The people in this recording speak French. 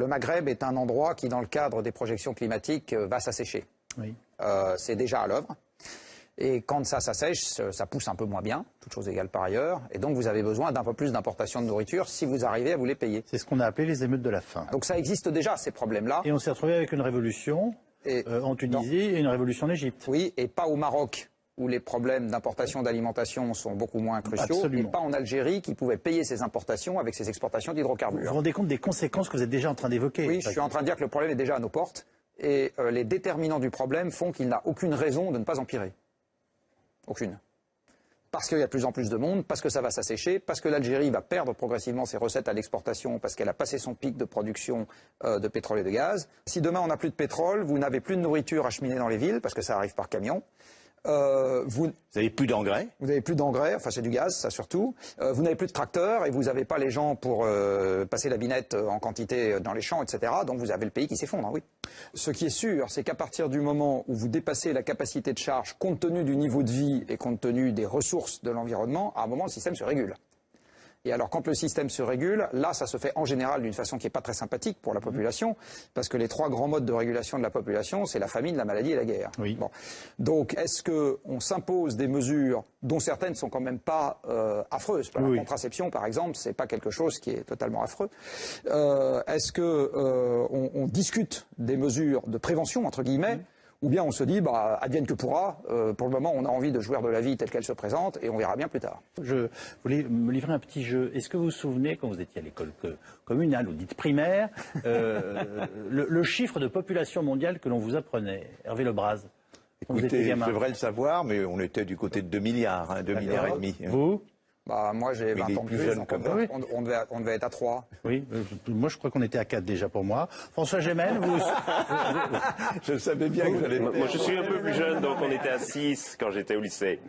le Maghreb est un endroit qui, dans le cadre des projections climatiques, euh, va s'assécher. Oui. Euh, c'est déjà à l'œuvre. Et quand ça s'assèche, ça pousse un peu moins bien, toutes choses égales par ailleurs. Et donc vous avez besoin d'un peu plus d'importation de nourriture si vous arrivez à vous les payer. C'est ce qu'on a appelé les émeutes de la faim. Donc ça existe déjà, ces problèmes-là. Et on s'est retrouvé avec une révolution Et- euh, en Tunisie et une révolution en Égypte. Oui, et pas au Maroc, où les problèmes d'importation d'alimentation sont beaucoup moins cruciaux. Absolument. Et pas en Algérie, qui pouvait payer ses importations avec ses exportations Vous vous d'hydrocarbures. rendez compte des conséquences que vous êtes déjà en train d'évoquer Oui, je suis en train de dire que le problème est déjà à nos portes. Et euh, les déterminants du problème font qu'il n'a aucune raison de ne pas empirer. Aucune. Parce qu'il y a de plus en plus de monde, parce que ça va s'assécher, parce que l'Algérie va perdre progressivement ses recettes à l'exportation, parce qu'elle a passé son pic de production euh, de pétrole et de gaz. Si demain on n'a plus de pétrole, vous n'avez plus de nourriture acheminée dans les villes, parce que ça arrive par camion. Euh, vous, n'avez plus d'engrais? Vous n'avez plus d'engrais, enfin c'est du gaz, ça surtout. Euh, vous n'avez plus de tracteurs et vous n'avez pas les gens pour euh, passer la binette en quantité dans les champs, etc. Donc vous avez le pays qui s'effondre, hein, oui. Ce qui est sûr, c'est qu'à partir du moment où vous dépassez la capacité de charge compte tenu du niveau de vie et compte tenu des ressources de l'environnement, à un moment le système se régule. Et alors, quand le système se régule, là, ça se fait en général d'une façon qui n'est pas très sympathique pour la population, parce que les trois grands modes de régulation de la population, c'est la famine, la maladie et la guerre. Oui. Bon. Donc, est-ce qu'on s'impose des mesures dont certaines sont quand même pas euh, affreuses? La Oui. contraception, par exemple, c'est pas quelque chose qui est totalement affreux. Euh, est-ce que euh, on, on discute des mesures de prévention entre guillemets ou bien on se dit, bah, advienne que pourra, euh, pour le moment on a envie de jouir de la vie telle qu'elle se présente et on verra bien plus tard. Je voulais me livrer un petit jeu. Est-ce que vous vous souvenez, quand vous étiez à l'école communale ou dite primaire, euh, le, le chiffre de population mondiale que l'on vous apprenait Hervé Lebras quand vous étiez Écoutez, je devrais le savoir, mais on était du côté de 2 milliards, hein, 2 milliards et demi. Vous? Bah, moi j'ai Mais 20 il est ans plus jeune donc on, devait- on- on devait, on devait être à 3. Oui, euh, moi je crois qu'on était à 4 déjà pour moi. François Gémen, vous... Je savais bien que j'allais Moi, je suis un peu plus jeune, donc on était à 6 quand j'étais au lycée.